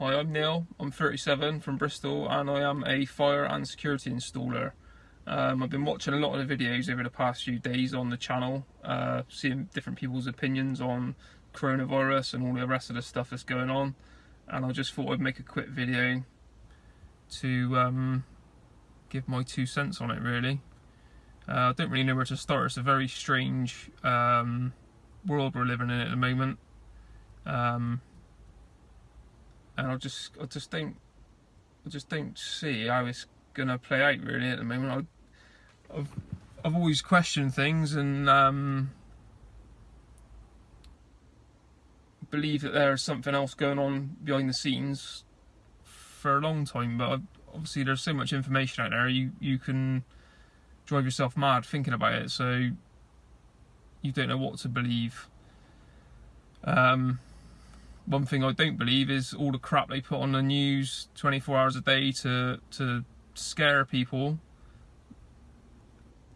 Hi, I'm Neil. I'm 37 from Bristol and I am a fire and security installer. Um, I've been watching a lot of the videos over the past few days on the channel, uh, seeing different people's opinions on coronavirus and all the rest of the stuff that's going on. And I just thought I'd make a quick video to um, give my two cents on it really. Uh, I don't really know where to start. It's a very strange um, world we're living in at the moment. Um, and I just, I just don't, I just don't see how it's gonna play out really at the moment. I, have I've always questioned things and um, believe that there's something else going on behind the scenes for a long time. But obviously, there's so much information out there. You you can drive yourself mad thinking about it. So you don't know what to believe. Um, one thing I don't believe is all the crap they put on the news 24 hours a day to to scare people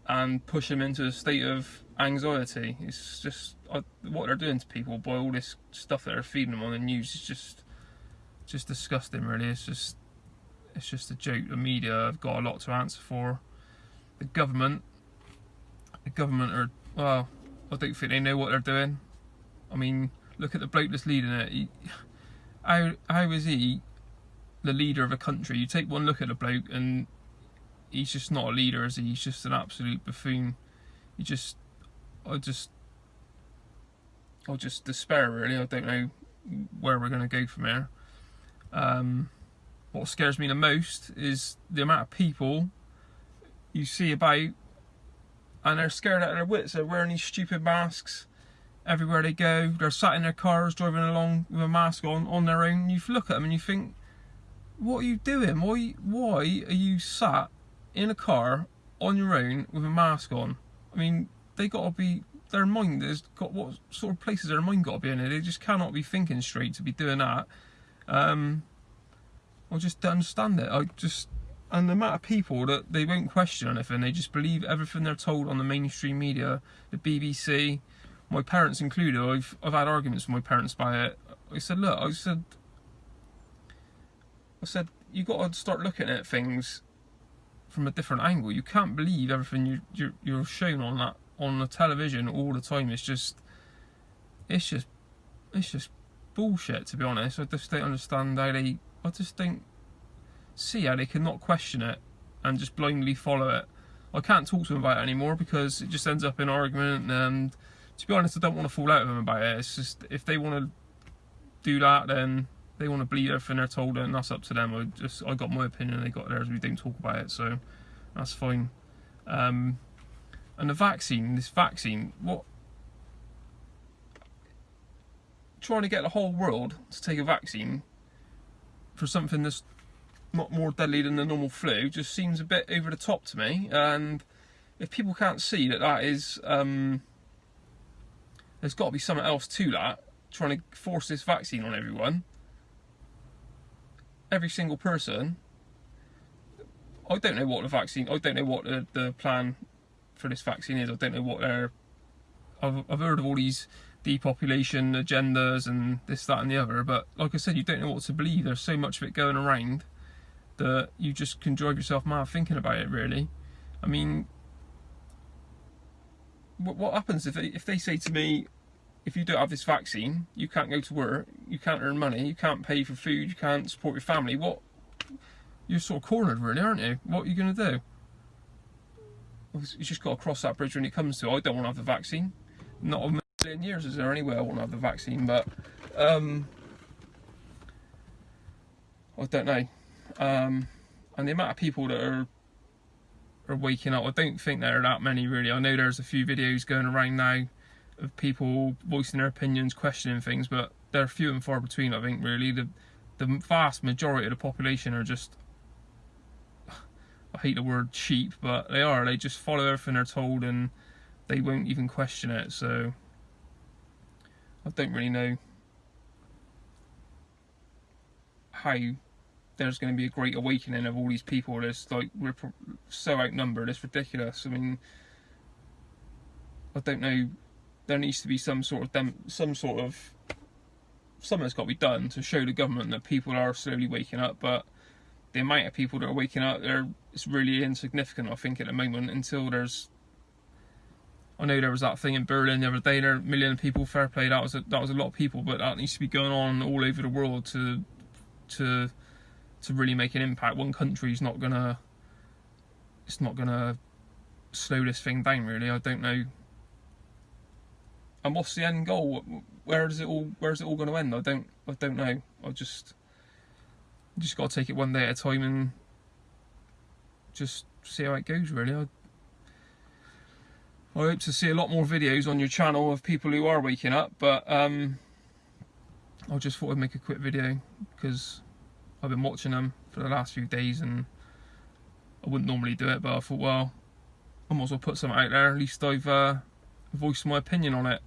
and push them into a state of anxiety. It's just uh, what they're doing to people by all this stuff that they're feeding them on the news is just just disgusting. Really, it's just it's just a joke. The media have got a lot to answer for. The government, the government are well. I don't think they know what they're doing. I mean, look at the bloke that's leading it. How how is he the leader of a country? You take one look at the bloke and he's just not a leader, is he? He's just an absolute buffoon. He just, I just, I just despair really. I don't know where we're going to go from here. Um, what scares me the most is the amount of people you see about and they're scared out of their wits. They're wearing these stupid masks everywhere they go. They're sat in their cars driving along with a mask on on their own. You look at them and you think, what are you doing? Why why are you sat in a car on your own with a mask on? I mean, they got to be their mind has got what sort of places their mind got to be in it. They just cannot be thinking straight to be doing that. Um, I just don't understand it. I just and the amount of people that they won't question anything, they just believe everything they're told on the mainstream media, the BBC, my parents included, I've I've had arguments with my parents by it. I said, look, I said, I said, you got to start looking at things from a different angle. You can't believe everything you you're, you're shown on that on the television all the time. It's just, it's just, it's just bullshit. To be honest, I just don't understand how they. I just don't see how they cannot question it and just blindly follow it. I can't talk to them about it anymore because it just ends up in argument and to be honest, I don't want to fall out with them about it. It's just if they want to do that, then they want to believe everything they're told, and that's up to them. I just I got my opinion, they got theirs. We don't talk about it, so that's fine. Um, and the vaccine, this vaccine, what? Trying to get the whole world to take a vaccine for something that's not more deadly than the normal flu just seems a bit over the top to me. And if people can't see that that is um, there's got to be something else to that, trying to force this vaccine on everyone. Every single person. I don't know what the vaccine, I don't know what the, the plan for this vaccine is. I don't know what they're. I've, I've heard of all these depopulation agendas and this, that, and the other, but like I said, you don't know what to believe. There's so much of it going around that you just can drive yourself mad thinking about it, really. I mean, what, happens if they, if they say to me, if you don't have this vaccine, you can't go to work, you can't earn money, you can't pay for food, you can't support your family. What? You're sort of cornered, really, aren't you? What are you going to do? You just got to cross that bridge when it comes to. I don't want to have the vaccine. Not a million years is there anywhere I want to have the vaccine, but um, I don't know. Um, and the amount of people that are are waking up. I don't think there are that many really. I know there's a few videos going around now of people voicing their opinions, questioning things, but they're few and far between. I think really the the vast majority of the population are just I hate the word cheap, but they are. They just follow everything they're told and they won't even question it. So I don't really know how there's going to be a great awakening of all these people. There's like we're so outnumbered. It's ridiculous. I mean, I don't know. There needs to be some sort of dem- some sort of something's got to be done to show the government that people are slowly waking up. But the amount of people that are waking up, they're it's really insignificant. I think at the moment until there's. I know there was that thing in Berlin the other day. There, a million people. Fair play. That was a, that was a lot of people, but that needs to be going on all over the world to to to really make an impact. One country's not gonna. It's not gonna slow this thing down. Really, I don't know. And what's the end goal? Where is it all? Where is it all going to end? I don't. I don't know. I just. Just got to take it one day at a time and just see how it goes. Really, I, I hope to see a lot more videos on your channel of people who are waking up, but um, I just thought I'd make a quick video because I've been watching them for the last few days and I wouldn't normally do it, but I thought, well, I might as well put something out there. At least I've uh, voiced my opinion on it.